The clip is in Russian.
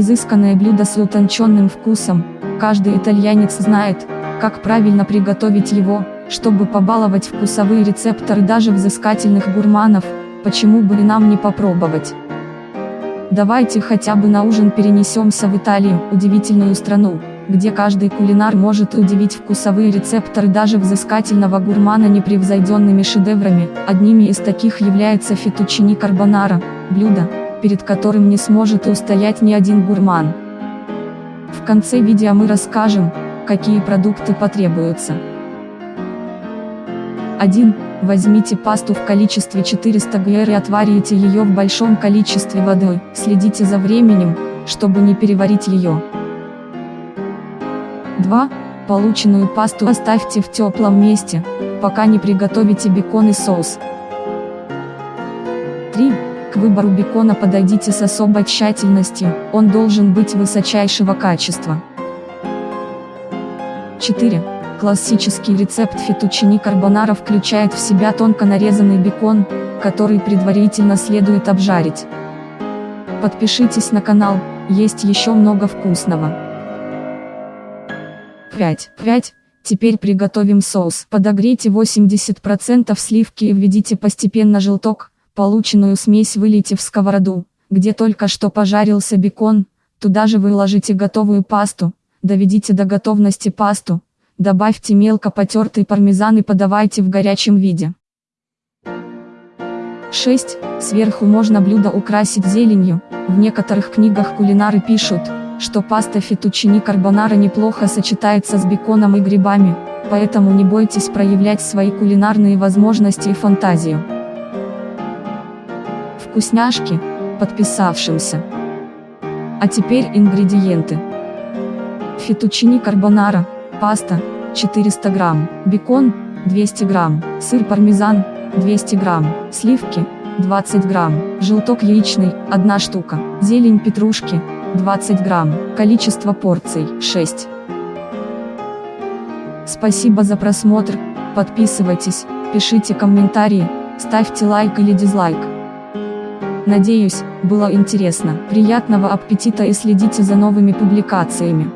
Изысканное блюдо с утонченным вкусом, каждый итальянец знает, как правильно приготовить его, чтобы побаловать вкусовые рецепторы даже взыскательных гурманов, почему бы и нам не попробовать. Давайте хотя бы на ужин перенесемся в Италию, удивительную страну, где каждый кулинар может удивить вкусовые рецепторы даже взыскательного гурмана непревзойденными шедеврами, одними из таких является фетучини карбонара, блюдо, перед которым не сможет устоять ни один гурман. В конце видео мы расскажем, какие продукты потребуются. 1. Возьмите пасту в количестве 400 гр и отварите ее в большом количестве воды, следите за временем, чтобы не переварить ее. 2. Полученную пасту оставьте в теплом месте, пока не приготовите бекон и соус. 3. К выбору бекона подойдите с особой тщательностью, он должен быть высочайшего качества. 4. Классический рецепт фетучини карбонара включает в себя тонко нарезанный бекон, который предварительно следует обжарить. Подпишитесь на канал, есть еще много вкусного. 5. 5. Теперь приготовим соус. Подогрейте 80% сливки и введите постепенно желток, полученную смесь вылейте в сковороду, где только что пожарился бекон, туда же выложите готовую пасту, доведите до готовности пасту, Добавьте мелко потертый пармезан и подавайте в горячем виде. 6. Сверху можно блюдо украсить зеленью. В некоторых книгах кулинары пишут, что паста фетучини карбонара неплохо сочетается с беконом и грибами, поэтому не бойтесь проявлять свои кулинарные возможности и фантазию. Вкусняшки, подписавшимся. А теперь ингредиенты. Фетучини карбонара паста 400 грамм, бекон 200 грамм, сыр пармезан 200 грамм, сливки 20 грамм, желток яичный 1 штука, зелень петрушки 20 грамм, количество порций 6. Спасибо за просмотр, подписывайтесь, пишите комментарии, ставьте лайк или дизлайк. Надеюсь, было интересно. Приятного аппетита и следите за новыми публикациями.